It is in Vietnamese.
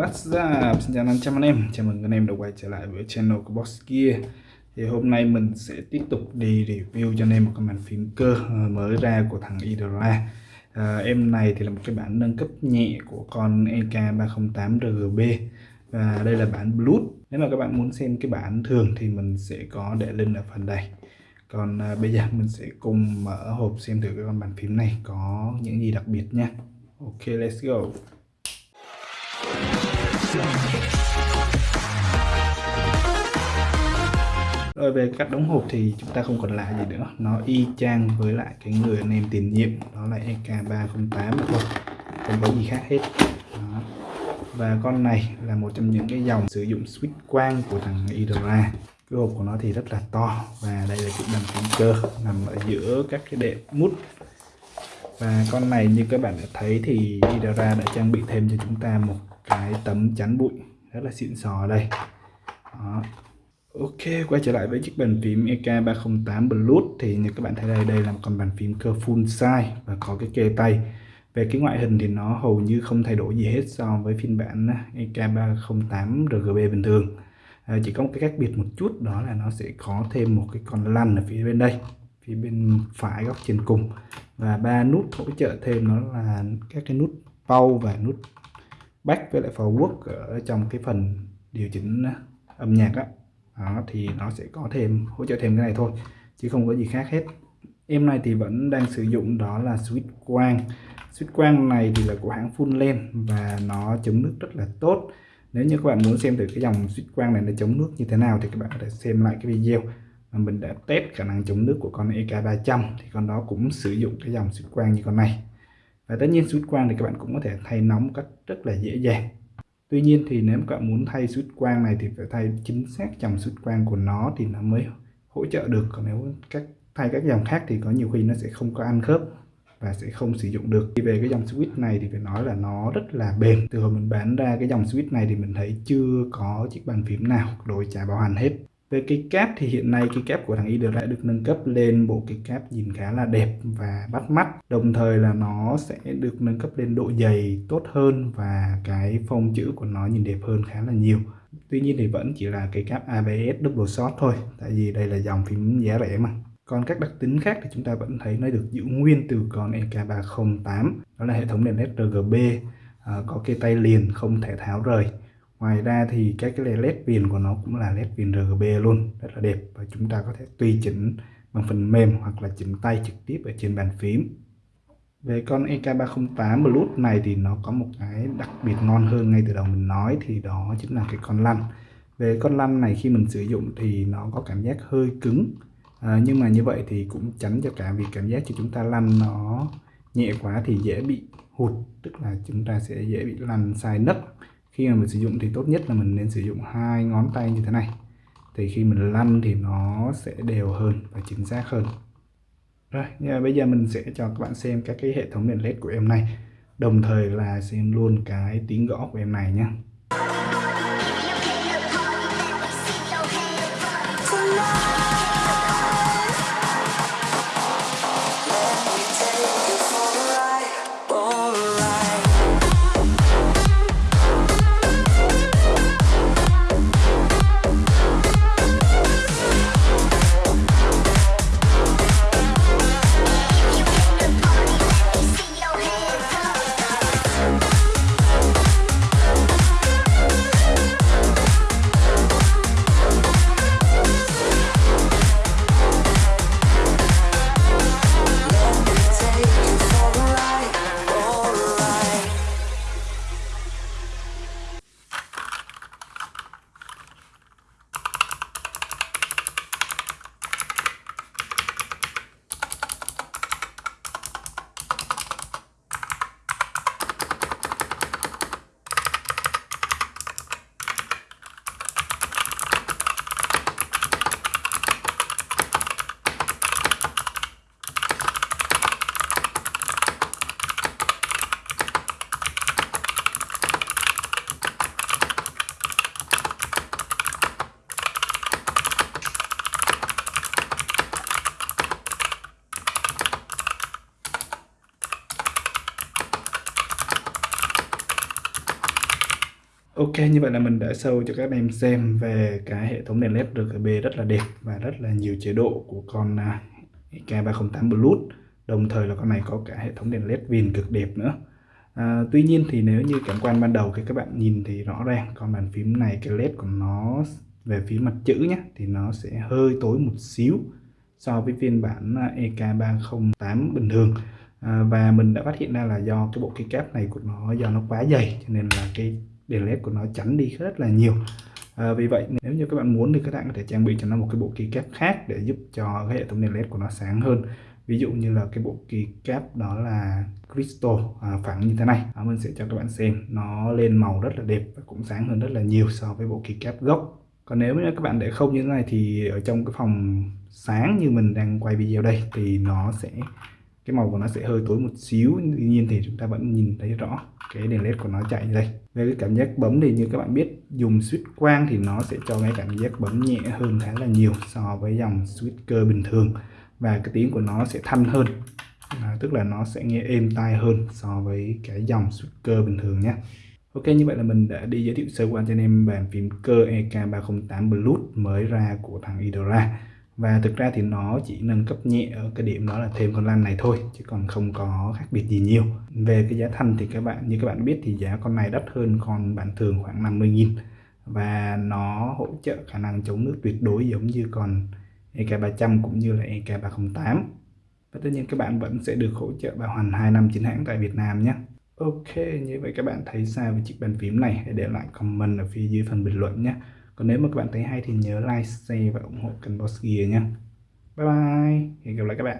What's up? Xin chào 500 anh em. Chào mừng anh em đã quay trở lại với channel của Boss Gear. Thì hôm nay mình sẽ tiếp tục đi review cho anh em một cái bàn phím cơ mới ra của thằng Idra à, Em này thì là một cái bản nâng cấp nhẹ của con EK308RGB Và đây là bản Bluetooth Nếu mà các bạn muốn xem cái bản thường thì mình sẽ có để link ở phần đây. Còn à, bây giờ mình sẽ cùng mở hộp xem thử cái con bàn phím này có những gì đặc biệt nha. Ok let's go rồi về cách đóng hộp thì chúng ta không còn lạ gì nữa. Nó y chang với lại cái người anh em tiền nhiệm. Đó là EK308 thôi. Không có gì khác hết. Đó. và con này là một trong những cái dòng sử dụng switch quang của thằng Idora cái hộp của nó thì rất là to và đây là chiếc đầm phím cơ, nằm ở giữa các cái đệm mút. Và con này như các bạn đã thấy thì Idora đã trang bị thêm cho chúng ta một cái tấm chắn bụi. Rất là xịn sò đây. Đó. Ok quay trở lại với chiếc bàn phím EK308 Bluetooth. Thì như các bạn thấy đây đây là một con bàn phím cơ full size và có cái kê tay. Về cái ngoại hình thì nó hầu như không thay đổi gì hết so với phiên bản EK308 RGB bình thường. À, chỉ có một cái khác biệt một chút đó là nó sẽ có thêm một cái con lăn ở phía bên đây phía bên phải góc trên cùng. Và ba nút hỗ trợ thêm nó là các cái nút pau và nút back với lại forward ở trong cái phần điều chỉnh à, âm nhạc đó. đó, thì nó sẽ có thêm, hỗ trợ thêm cái này thôi, chứ không có gì khác hết. Em này thì vẫn đang sử dụng đó là switch quang. Switch quang này thì là của hãng full lens và nó chống nước rất là tốt. Nếu như các bạn muốn xem thử cái dòng switch quang này nó chống nước như thế nào thì các bạn có thể xem lại cái video mà mình đã test khả năng chống nước của con EK300 thì con đó cũng sử dụng cái dòng switch quang như con này và tất nhiên switch quang thì các bạn cũng có thể thay nóng một cách rất là dễ dàng. Tuy nhiên thì nếu các bạn muốn thay switch quang này thì phải thay chính xác dòng switch quang của nó thì nó mới hỗ trợ được. Còn nếu các thay các dòng khác thì có nhiều khi nó sẽ không có ăn khớp và sẽ không sử dụng được. Thì về cái dòng switch này thì phải nói là nó rất là bền. Từ hồi mình bán ra cái dòng switch này thì mình thấy chưa có chiếc bàn phím nào đổi trả bảo hành hết về cái kép thì hiện nay cái kép của thằng Idol đã được nâng cấp lên bộ cái kép nhìn khá là đẹp và bắt mắt. Đồng thời là nó sẽ được nâng cấp lên độ dày tốt hơn và cái phông chữ của nó nhìn đẹp hơn khá là nhiều. Tuy nhiên thì vẫn chỉ là cái cáp ABS double shot thôi, tại vì đây là dòng phím giá rẻ mà. Còn các đặc tính khác thì chúng ta vẫn thấy nó được giữ nguyên từ con EK308, đó là hệ thống đèn LED RGB, ờ, có cây tay liền không thể tháo rời ngoài ra thì các cái led viền của nó cũng là led viền RGB luôn rất là đẹp và chúng ta có thể tùy chỉnh bằng phần mềm hoặc là chỉnh tay trực tiếp ở trên bàn phím. Về con EK308 Bluetooth này thì nó có một cái đặc biệt ngon hơn ngay từ đầu mình nói thì đó chính là cái con lăn. Về con lăn này khi mình sử dụng thì nó có cảm giác hơi cứng à, nhưng mà như vậy thì cũng tránh cho cả vì cảm giác cho chúng ta lăn nó nhẹ quá thì dễ bị hụt tức là chúng ta sẽ dễ bị lăn sai nấc khi mà mình sử dụng thì tốt nhất là mình nên sử dụng hai ngón tay như thế này. Thì khi mình lăn thì nó sẽ đều hơn và chính xác hơn. Rồi bây giờ mình sẽ cho các bạn xem các cái hệ thống đèn led của em này. Đồng thời là xem luôn cái tiếng gõ của em này nhé Ok, như vậy là mình đã show cho các em xem về cái hệ thống đèn LED RGB rất là đẹp và rất là nhiều chế độ của con à, K308 Bluetooth. Đồng thời là con này có cả hệ thống đèn LED viền cực đẹp nữa. À, tuy nhiên thì nếu như cảm quan ban đầu thì các bạn nhìn thì rõ ràng con bàn phím này cái LED của nó về phía mặt chữ nhé thì nó sẽ hơi tối một xíu so với phiên bản à, EK308 bình thường à, và mình đã phát hiện ra là do cái bộ keycap này của nó do nó quá dày cho nên là cái đèn led của nó chắn đi rất là nhiều. À, vì vậy nếu như các bạn muốn thì các bạn có thể trang bị cho nó một cái bộ keycap khác để giúp cho cái hệ thống đèn led của nó sáng hơn. Ví dụ như là cái bộ keycap đó là crystal à, phẳng như thế này. À, mình sẽ cho các bạn xem. Nó lên màu rất là đẹp và cũng sáng hơn rất là nhiều so với bộ keycap gốc. Còn nếu như các bạn để không như thế này thì ở trong cái phòng sáng như mình đang quay video đây thì nó sẽ cái màu của nó sẽ hơi tối một xíu. Tuy nhiên thì chúng ta vẫn nhìn thấy rõ cái đèn led của nó chạy như đây về cái cảm giác bấm thì như các bạn biết dùng switch quang thì nó sẽ cho cái cảm giác bấm nhẹ hơn khá là nhiều so với dòng switch cơ bình thường và cái tiếng của nó sẽ thanh hơn. À, tức là nó sẽ nghe êm tai hơn so với cái dòng switch cơ bình thường nhé. Ok như vậy là mình đã đi giới thiệu sơ qua cho anh em bàn phím cơ EK308 Bluetooth mới ra của thằng Idora và thực ra thì nó chỉ nâng cấp nhẹ ở cái điểm đó là thêm con lan này thôi, chứ còn không có khác biệt gì nhiều. Về cái giá thành thì các bạn, như các bạn biết thì giá con này đắt hơn con bản thường khoảng 50.000 và nó hỗ trợ khả năng chống nước tuyệt đối giống như còn EK300 cũng như là EK308 và tất nhiên các bạn vẫn sẽ được hỗ trợ bảo hành 2 năm chính hãng tại Việt Nam nhé. Ok, như vậy các bạn thấy sao về chiếc bàn phím này? Hãy để lại comment ở phía dưới phần bình luận nhé còn nếu mà các bạn thấy hay thì nhớ like, share và ủng hộ kênh Boss Gear nha. Bye bye, hẹn gặp lại các bạn.